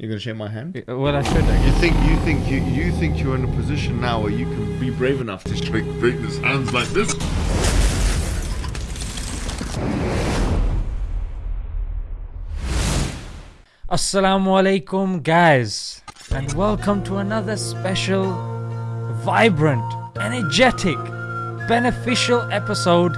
You're gonna shake my hand. Well, I should. I You think you think you you think you're in a position now where you can be brave enough to shake Vader's hands like this? Assalamu alaikum, guys, and welcome to another special, vibrant, energetic, beneficial episode.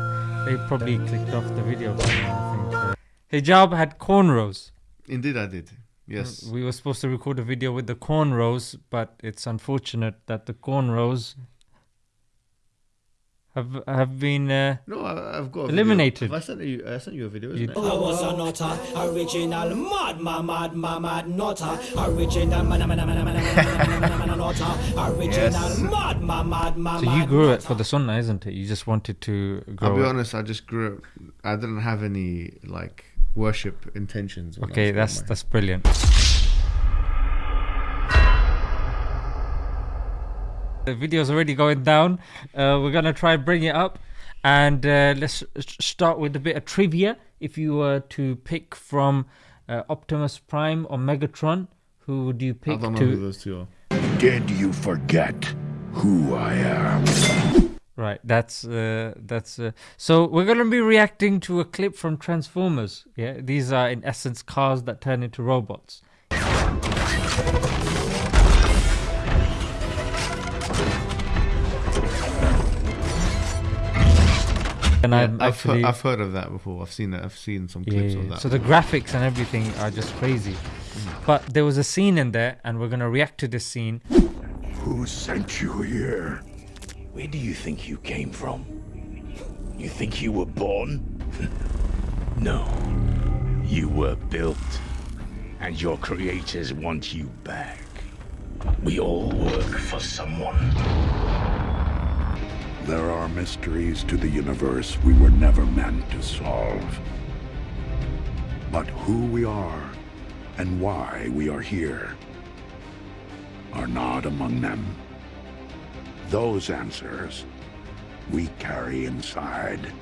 They probably clicked off the video. I think. Uh, Hijab had cornrows. Indeed, I did. Yes. We were supposed to record a video with the cornrows, but it's unfortunate that the cornrows have have been uh, no, I, have got eliminated. I sent you, I sent you a video. Isn't you it? I was a nutter, original mad, mad, mad, mad, mad nutter, original mad, mad, mad, mad, mad, original mad, mad, mad, mad. So you grew it for the sunnah, isn't it? You just wanted to. Grow I'll be honest. I just grew. It. I didn't have any like worship intentions. Okay, was that's that's brilliant. The video's already going down. Uh, we're gonna try and bring it up, and uh, let's start with a bit of trivia. If you were to pick from uh, Optimus Prime or Megatron, who would you pick? I pick don't know who those two are. Did you forget who I am? Right, that's uh, that's. Uh, so we're gonna be reacting to a clip from Transformers. Yeah, these are in essence cars that turn into robots. And Yeah, I'm I've, actually heard, I've heard of that before. I've seen it. I've seen some clips yeah, of that. So the graphics and everything are just crazy. But there was a scene in there, and we're gonna react to this scene. Who sent you here? Where do you think you came from? You think you were born? no. You were built. And your creators want you back. We all work for someone. There are mysteries to the universe we were never meant to solve. But who we are and why we are here are not among them. Those answers we carry inside.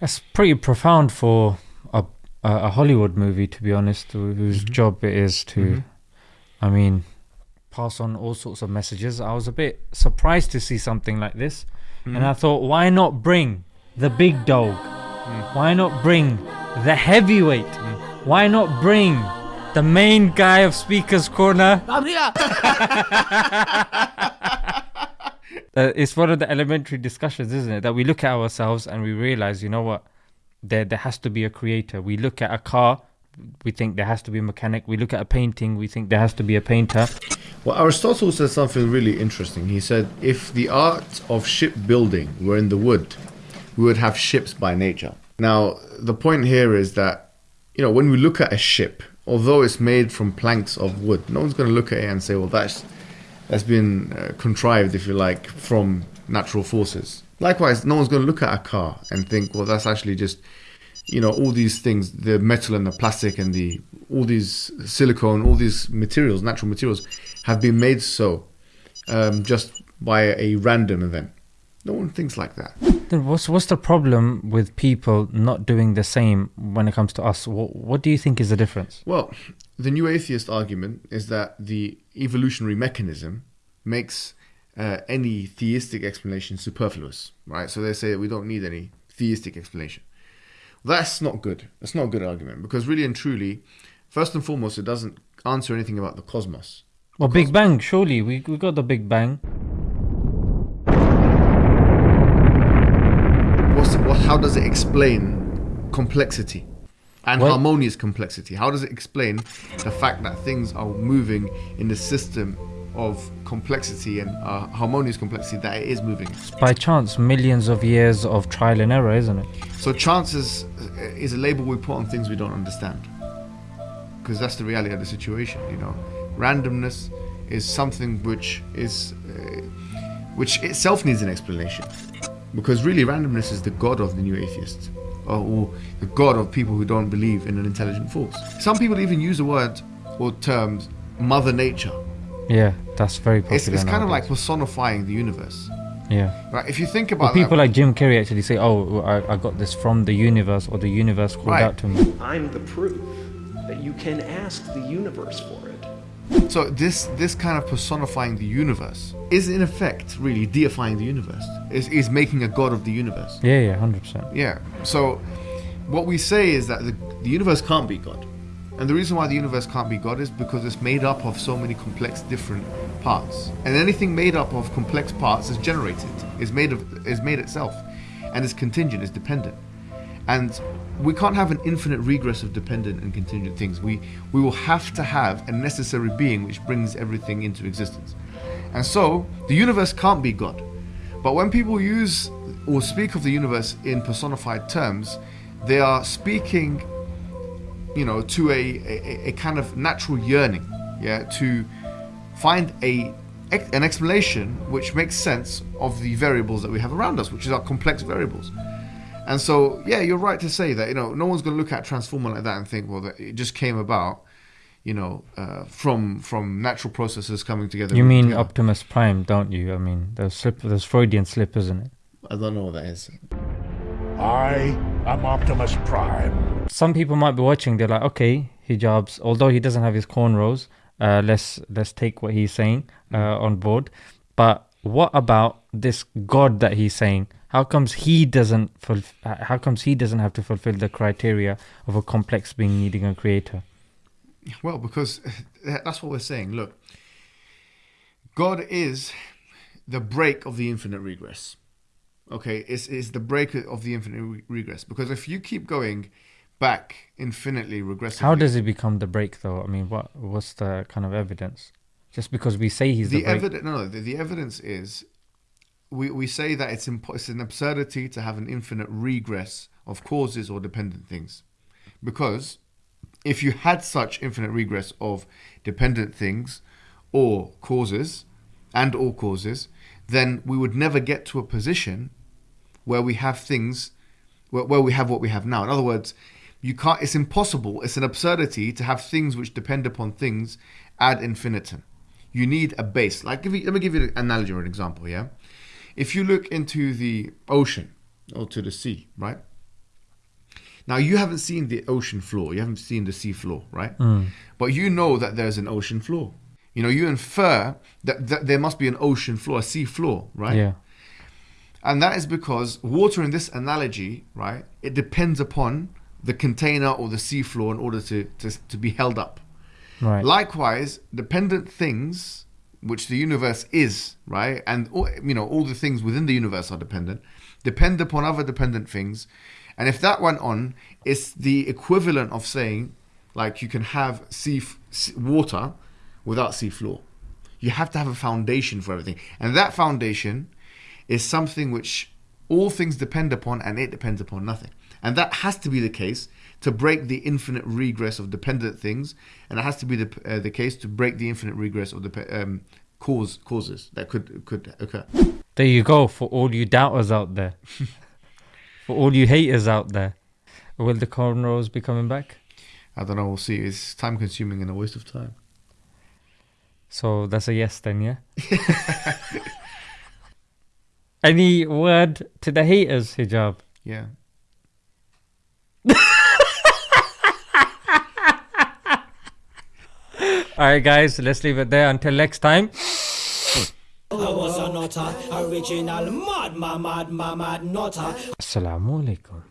That's pretty profound for a a, a Hollywood movie, to be honest, who- whose mm-hmm. job it is to, mm-hmm. I mean, pass on all sorts of messages. I was a bit surprised to see something like this, and mm-hmm. I thought, why not bring the big dog? Mm. Why not bring the heavyweight? Mm. Why not bring the main guy of Speaker's Corner? I'm here. uh, it's one of the elementary discussions, isn't it? That we look at ourselves and we realize, you know what, there there has to be a creator. We look at a car, we think there has to be a mechanic. We look at a painting, we think there has to be a painter. Well, Aristotle said something really interesting. He said, if the art of shipbuilding were in the wood, we would have ships by nature. Now, the point here is that, you know, when we look at a ship, although it's made from planks of wood, no one's going to look at it and say, well, that's that's been uh, contrived, if you like, from natural forces. Likewise, no one's going to look at a car and think, well, that's actually just you know all these things the metal and the plastic and the all these silicone all these materials natural materials have been made so um, just by a random event no one thinks like that Then what's what's the problem with people not doing the same when it comes to us? What, what do you think is the difference? well the new atheist argument is that the evolutionary mechanism makes uh, any theistic explanation superfluous right so they say we don't need any theistic explanation that's not good that's not a good argument because really and truly first and foremost it doesn't answer anything about the cosmos Well, Big Bang, surely we we got the Big Bang. What's what, how does it explain complexity and Well- harmonious complexity? How does it explain the fact that things are moving in the system of complexity and uh, harmonious complexity that it is moving? By chance, millions of years of trial and error, isn't it? So chances is a label we put on things we don't understand, because that's the reality of the situation. You know, randomness is something which is uh, which itself needs an explanation, because really randomness is the god of the new atheists, or, or the god of people who don't believe in an intelligent force. Some people even use the word or terms Mother Nature. Yeah, that's very popular. It's, it's kind of like personifying the universe. yeah. Right? If you think Well, about that- people like Jim Carrey actually say, "Oh, I, I got this from the universe, or the universe called Right. out to me." I'm the proof. that you can ask the universe for it. So this this kind of personifying the universe is in effect really deifying the universe. Is is making a god of the universe. Yeah, yeah, hundred percent. Yeah. So what we say is that the, the universe can't be God. And the reason why the universe can't be God is because it's made up of so many complex different parts. And anything made up of complex parts is generated, is made of is made itself, and is contingent, is dependent. And we can't have an infinite regress of dependent and contingent things. We we will have to have a necessary being which brings everything into existence. And so the universe can't be God. But when people use or speak of the universe in personified terms, they are speaking, you know, to a, a, a kind of natural yearning, yeah, to find a an explanation which makes sense of the variables that we have around us, which is our complex variables. And so, yeah, you're right to say that. You know, no one's going to look at Transformer like that and think, well, that it just came about, you know, uh, from from natural processes coming together. You mean together. Optimus Prime, don't you? I mean, there's slip, there's Freudian slip, isn't it? I don't know what that is. I am Optimus Prime. Some people might be watching. They're like, okay, hijabs. Although he doesn't have his cornrows, uh, let's let's take what he's saying uh, on board. But what about this God that he's saying? How comes he doesn't fulf- uh, How comes he doesn't have to fulfill the criteria of a complex being needing a creator? Well, because that's what we're saying. Look, God is the break of the infinite regress. Okay, it's, it's the break of the infinite re- regress. Because if you keep going back infinitely regressively, How does he become the break, though? I mean, what what's the kind of evidence? Just because we say he's the, the break, evidence? No, no. The, the evidence is we, we say that it's it's an absurdity to have an infinite regress of causes or dependent things, because if you had such infinite regress of dependent things or causes and all causes, then we would never get to a position where we have things where, where we have what we have now. In other words, you can't. It's impossible. It's an absurdity to have things which depend upon things ad infinitum. You need a base. Like, give let me give you an analogy or an example. Yeah, if you look into the ocean or to the sea, right? Now you haven't seen the ocean floor. You haven't seen the sea floor, right? Hmm. But you know that there's an ocean floor. You know, you infer that, that there must be an ocean floor, a sea floor, right? yeah, And that is because water in this analogy, right, it depends upon the container or the sea floor in order to, to, to be held up. right. Likewise, dependent things, which the universe is, right, and you know all the things within the universe are dependent, depend upon other dependent things, and if that went on, it's the equivalent of saying, like you can have sea, sea water without sea floor. You have to have a foundation for everything, and that foundation is something which all things depend upon, and it depends upon nothing. And that has to be the case to break the infinite regress of dependent things, and it has to be the uh, the case to break the infinite regress of the um, cause causes that could could occur. There you go for all you doubters out there. for all you haters out there. Will the cornrows be coming back? I don't know. We'll see. It's time consuming and a waste of time. So that's a yes then, yeah? Any word to the haters, hijab? Yeah. Alright guys, let's leave it there until next time. I was a nutter, original mad, mad, mad, mad, mad nutter. Assalamu alaikum.